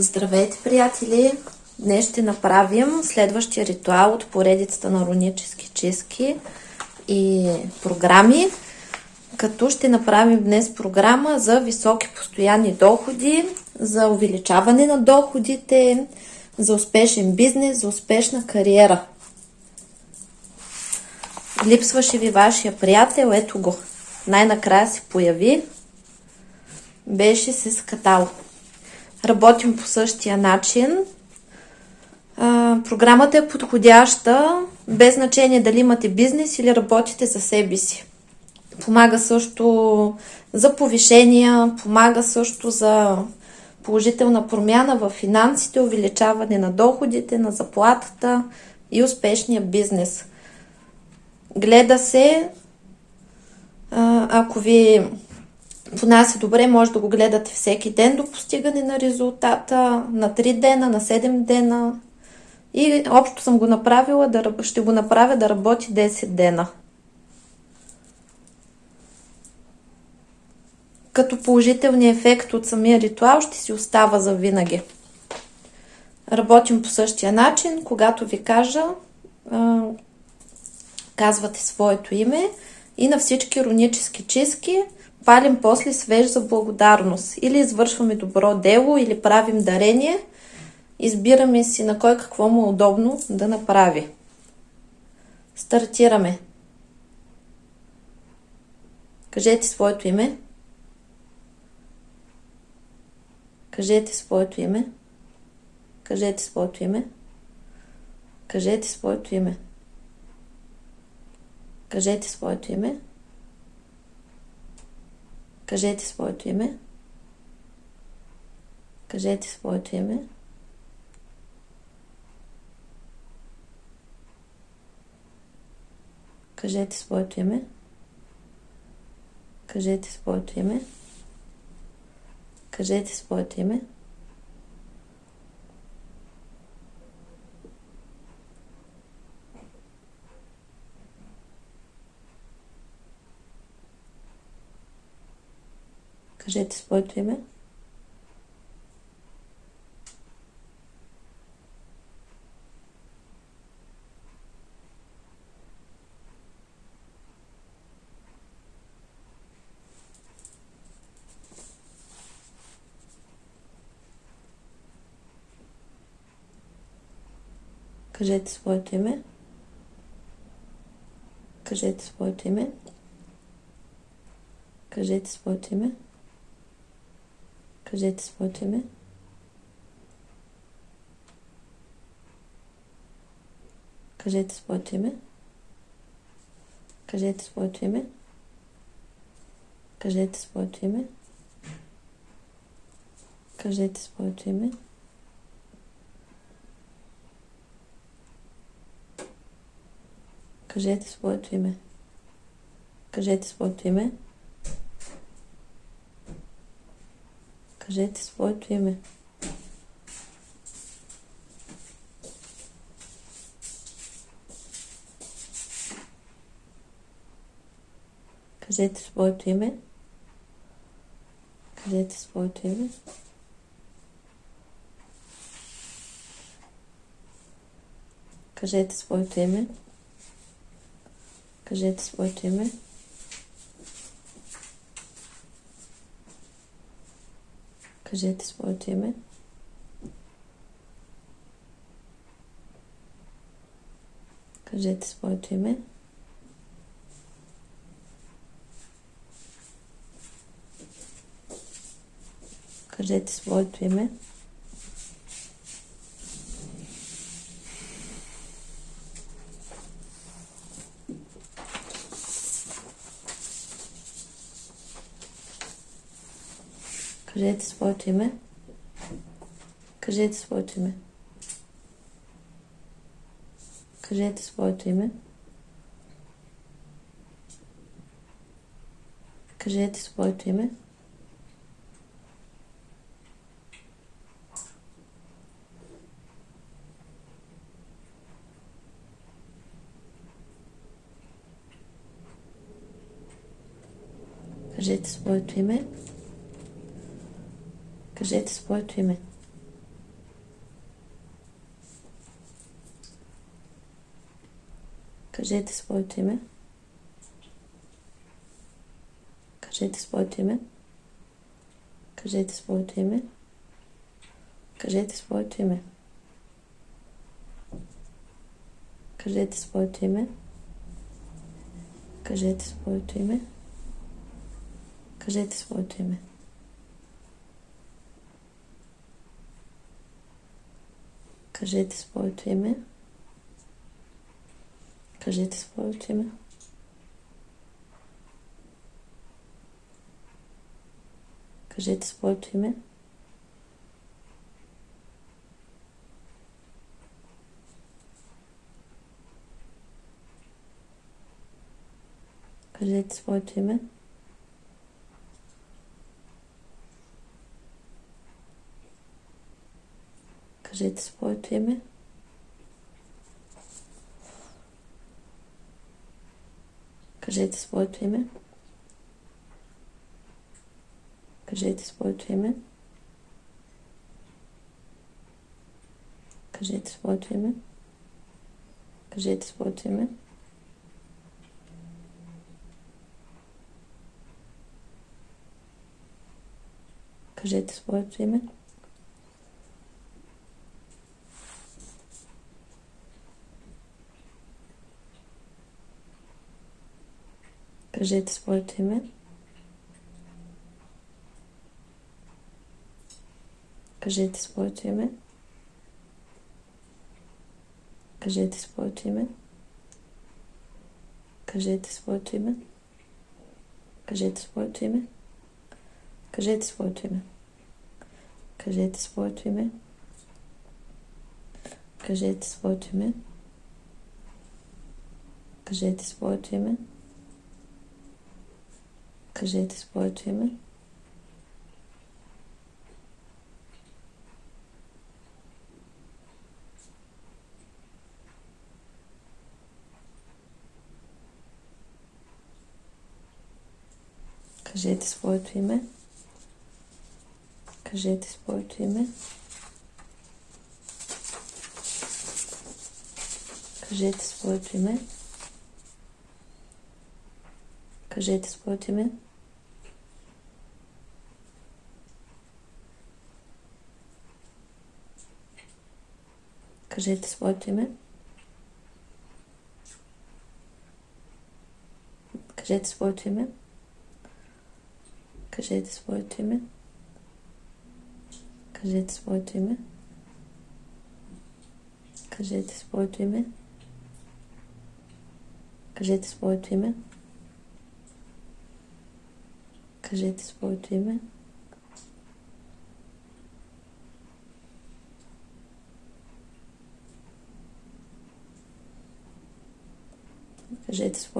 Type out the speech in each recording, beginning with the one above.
Здравейте, приятели! Днес ще направим следващия ритуал от поредицата на рунически чистки и програми, като ще направим днес програма за високи постоянни доходи, за увеличаване на доходите, за успешен бизнес, за успешна кариера. Липсваше ви вашия приятел, ето го. Най-накрая се появи. Беше се скатал. Работим по същия начин. програмата е подходяща, без значение дали имате бизнес или работите за себе си. Помага също за повишения, помага също за положителна промяна в финансите, увеличаване на доходите, на заплатата и успешния бизнес. Гледа се, ако ви понася добре, може да го гледате всеки ден до постигане на резултата, на 3 дена, на 7 дена. И общо съм го направила, да, ще го направя да работи 10 дена. Като положителният ефект от самия ритуал ще си остава за винаги. Работим по същия начин, когато ви кажа, казвате своето име и на всички рунически чистки – палим после свеж за благодарност. Или извършваме добро дело, или правим дарение. Избираме си на кой какво му е удобно да направи. Стартираме. Кажете своето име. Кажете своето име. Кажете своето име. Кажете своето име. Кажете своето име. Кажете своето име. Кажете своето име. Кажете своето име. Кажете своето име. Кажете своето име. Кажете своето име. Кажете своето име. Кажете своето име. Кажете своето име. Кажете своето име. Кажете своето име. Кажете своето име. Кажете своето име. Кажете своето име. Кажете своето име. Кажете своето име. Кажете своето име. Кажете своето име. Кажете своето име. Кажете своето име. Кажете своето име. Кажете своето име. Кажете своето име. Кажете своето име. Кажете своето име. Кажете своето име. Кажете своето име. Кажете своето име. Кажете своето име. Кажете своето име. Кажете своето име. Кажете своето име. Кажете своето име. Кажете своето име. Кажете своето име. Кажете своето име. Кажете своето име. 47 volt hjemme. 47 volt hjemme. Кажете своето име. Кажете своето име. Кажете своето име. Кажете своето име. Кажете своето име. Кажете своето име. Кажете своето име. Кажете своето име. Кажете своето име. Кажете своето име. Кажете своето име. Кажете своето име. Кажете своето име. Кажете своето име. Кажете своето име. Кажете своето име. Кажете своето име. Кажете своето име. Кажете своето име. Кажете своето име. Кажете своето име. Кажете своето име. Кажете своето име. Кажете своето име. Кажете своето име. Кажете своето име. Кажете своето име. Кажете своето име.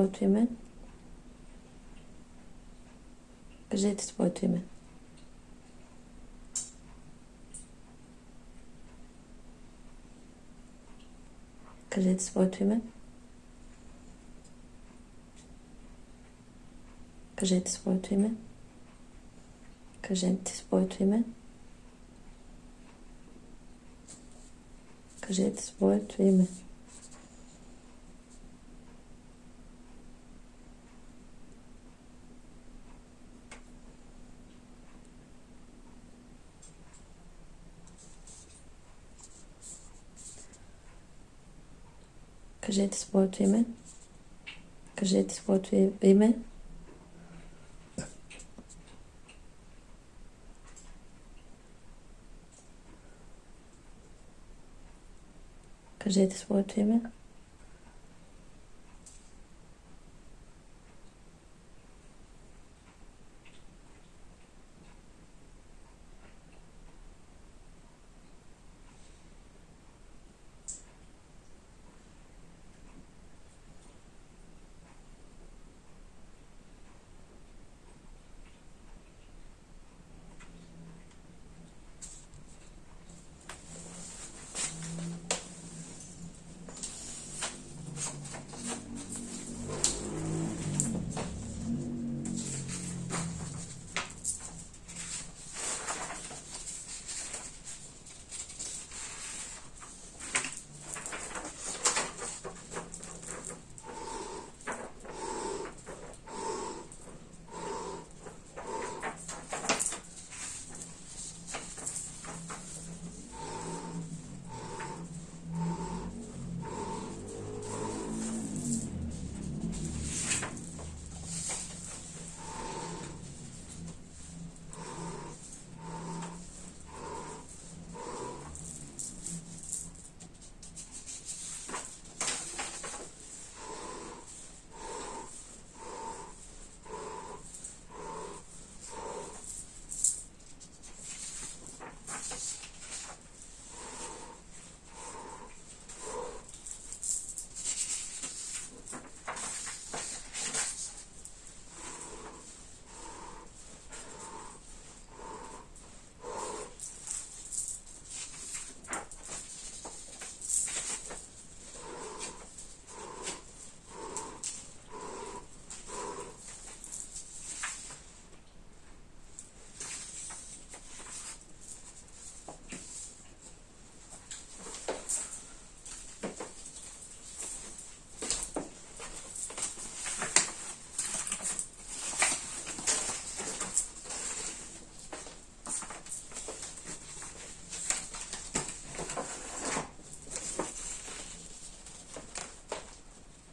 Кажете своето име. Кажете своето име. Кажете своето име. Кажете своето име. Кажете своето име. Кажете своето име. Кажете своето име. Кажете своето име. Кажете своето име.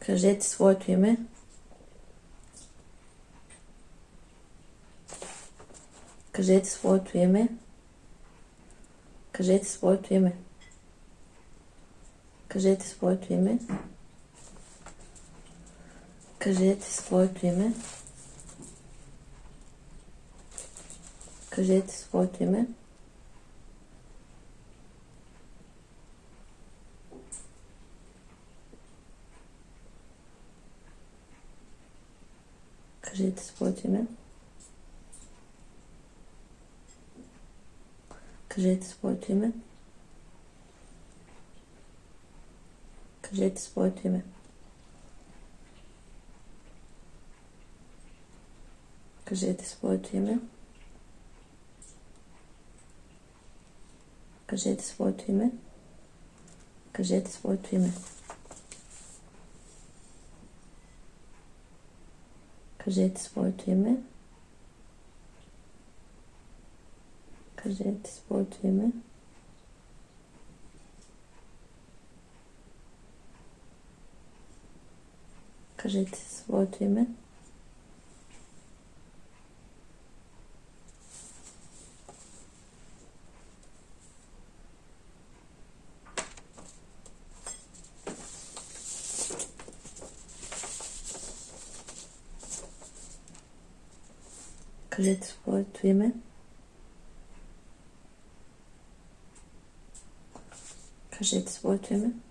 Кажете своето име. Кажете своето име. Кажете своето име. Кажете своето име. Кажете своето име. Кажете своето име. Кажете своето име. Кажете своето име. Кажете своето име. Кажете своето име. Кажете своето име. Кажете своето име. Кажете своето име. Кажете своето име. Кажете своето име. let's vote women. Because it's vote women.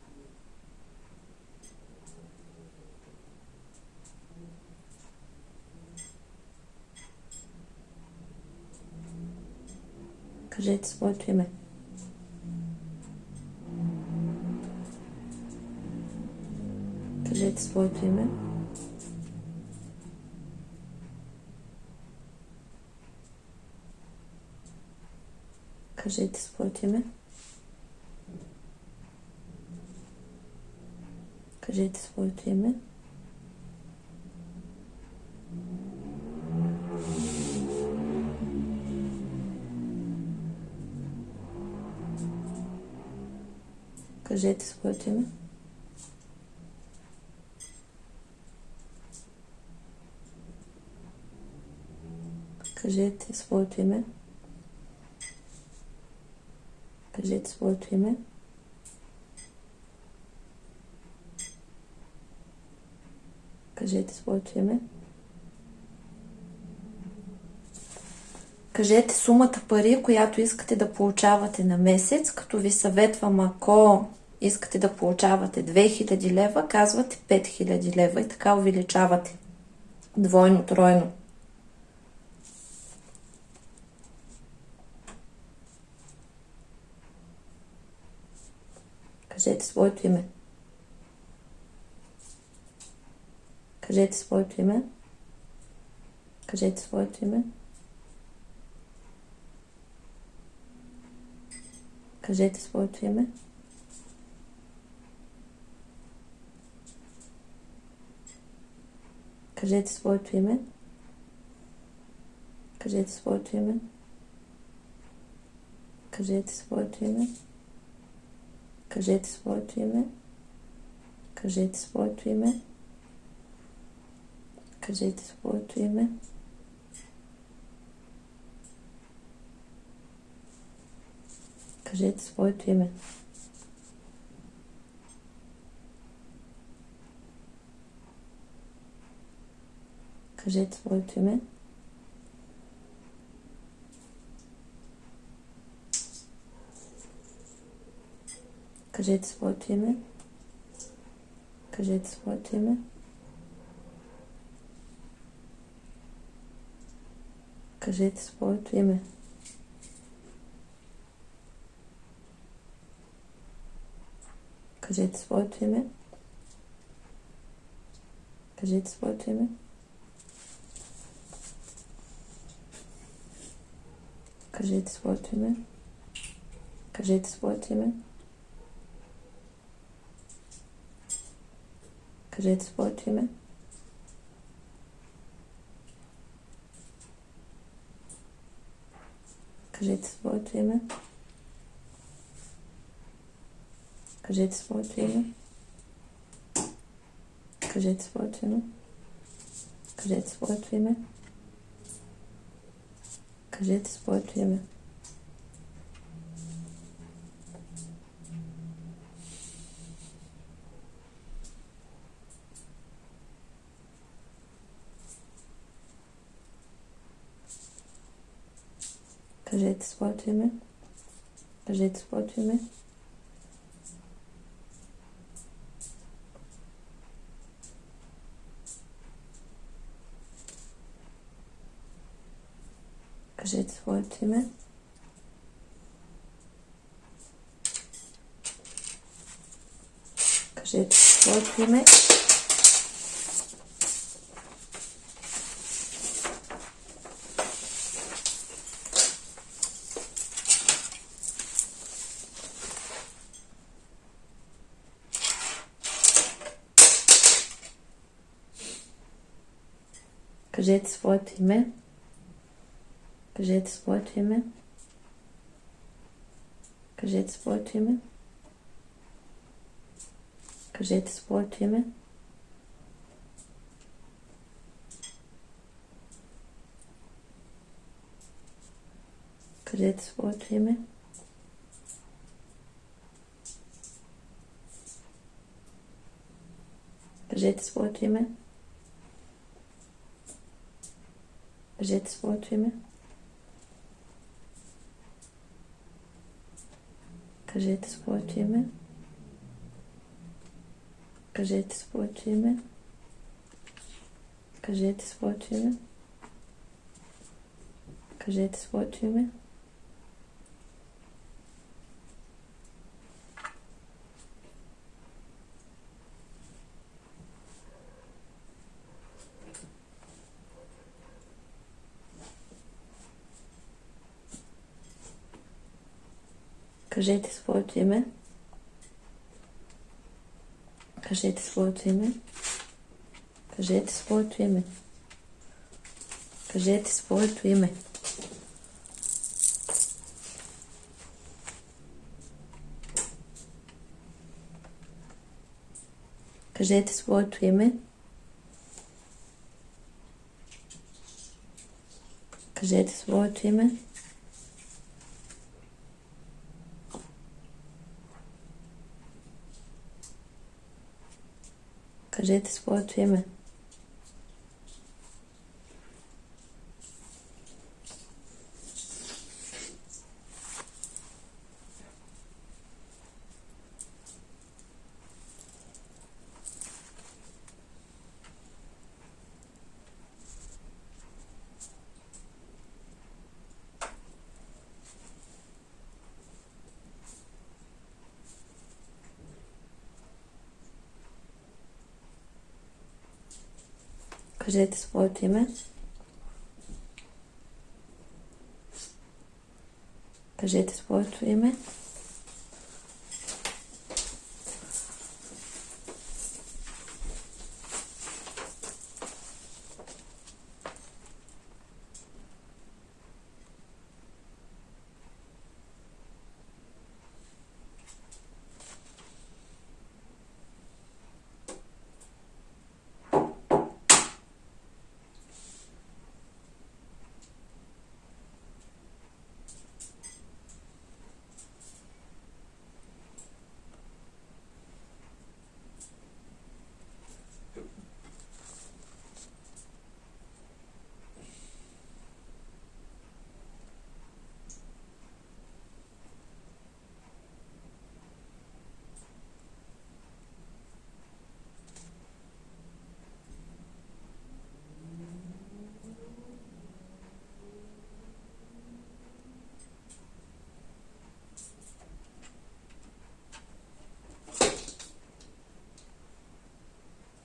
Because it's vote women. Because it's vote women. Кажете своето име. Кажете своето име. Кажете своето име. Кажете своето име. Кажете своето име. Кажете своето име. Кажете сумата пари, която искате да получавате на месец, като ви съветвам, ако искате да получавате 2000 лева, казвате 5000 лева и така увеличавате двойно, тройно. Kredisportüme. Kredisportüme. Kredisportüme. Kredisportüme. Kredisportüme. Kredisportüme. Kredisportüme. Кажете своето име. Кажете своето име. Кажете своето име. Кажете своето име. Кажете своето име. Кажете своето име. Кажете своето име. Кажете своето име. Кажете своето име. Кажете своето име. Кажете своето име. Кажете своето име. Kredisbeuteln. Kredisbeuteln. Kredisbeuteln. Kredisbeuteln. Kredisbeuteln. Kredisbeuteln. exploitimy, że exploitimy. Że exploitimy. Że exploitimy. Кажете своето име. Кажете своето име. Кажете своето име. Кажете своето име. Кажете своето име. Кажете своето име. Brzec włączymy. Każet spłaczymy. Każet spłaczymy. Każet spłaczymy. Każet spłaczymy. Кажете своето име. Кажете своето име. Кажете своето име. Кажете своето име. Кажете своето име. Кажете своето име. Кажи ти своето име. Кажете своето име. Кажете своето име.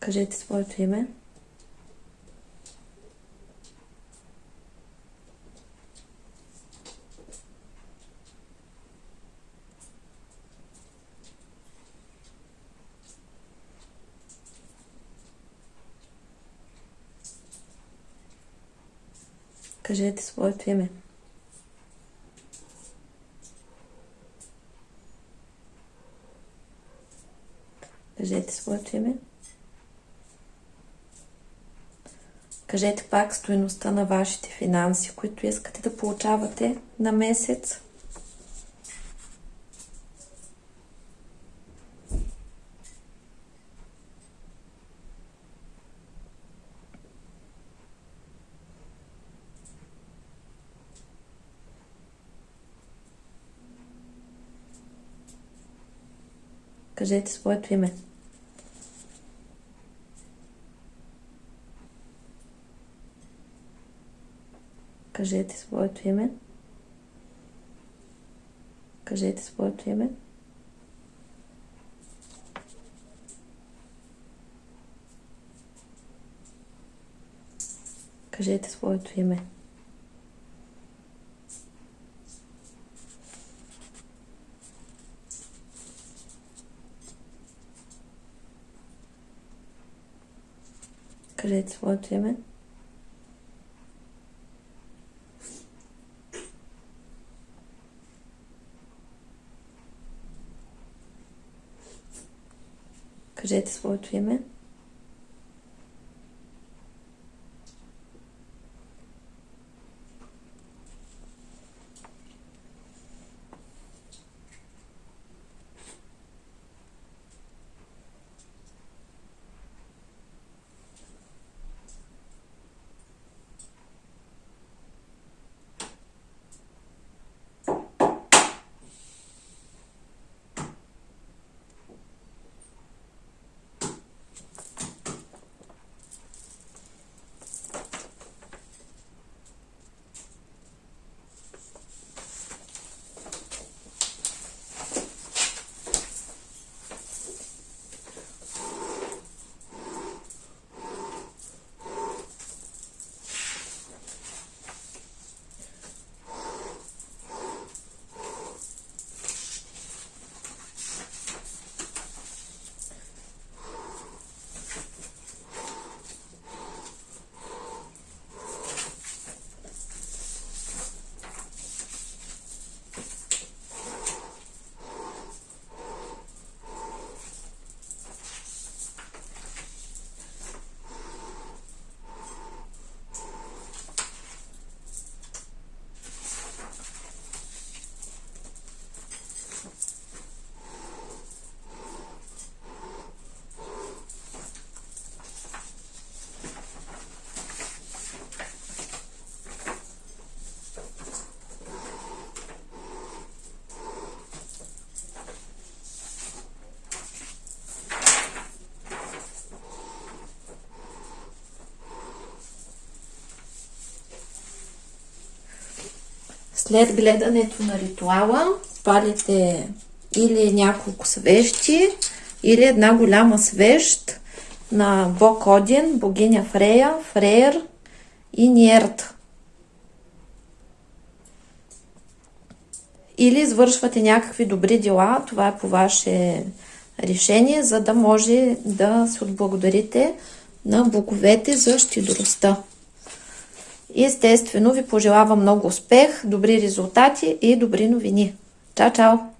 Кажете своето име. Кажете своето име. Кажете своето име. Кажете пак стоеността на вашите финанси, които искате да получавате на месец. Кажете своето име. Кажете своето име. Кажете своето име. Кажете своето име. Кажете своето име. Кажете своето След гледането на ритуала палите или няколко свещи, или една голяма свещ на бог Один, богиня Фрея, Фрейер и Ниерт. Или извършвате някакви добри дела, това е по ваше решение, за да може да се отблагодарите на боговете за щедростта. И естествено ви пожелавам много успех, добри резултати и добри новини. Чао, чао!